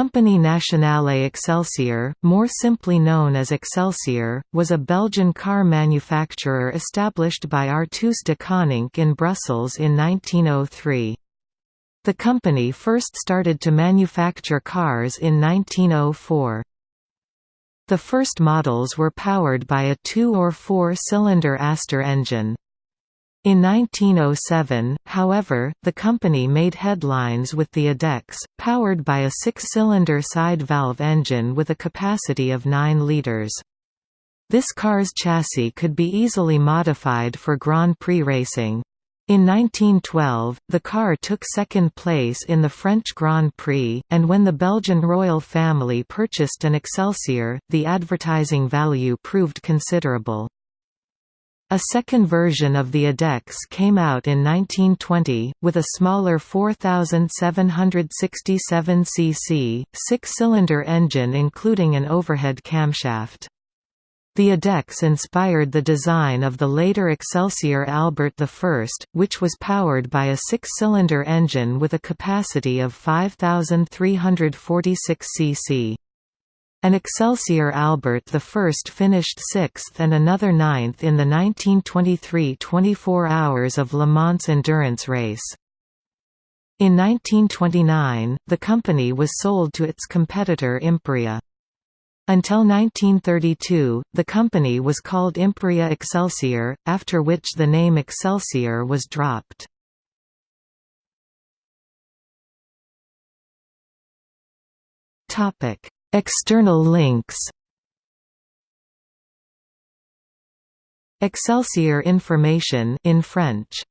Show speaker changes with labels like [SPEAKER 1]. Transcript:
[SPEAKER 1] Compagnie Nationale Excelsior, more simply known as Excelsior, was a Belgian car manufacturer established by Arthur de Coninck in Brussels in 1903. The company first started to manufacture cars in 1904. The first models were powered by a two- or four-cylinder Aster engine. In 1907, however, the company made headlines with the Adex, powered by a six-cylinder side-valve engine with a capacity of 9 litres. This car's chassis could be easily modified for Grand Prix racing. In 1912, the car took second place in the French Grand Prix, and when the Belgian royal family purchased an Excelsior, the advertising value proved considerable. A second version of the Adex came out in 1920, with a smaller 4,767 cc, six-cylinder engine including an overhead camshaft. The Adex inspired the design of the later Excelsior Albert I, which was powered by a six-cylinder engine with a capacity of 5,346 cc. An Excelsior Albert I finished sixth and another ninth in the 1923 24 Hours of Le Mans endurance race. In 1929, the company was sold to its competitor Imperia. Until 1932, the company was called Imperia Excelsior, after which the name Excelsior was dropped. Topic External links Excelsior information in French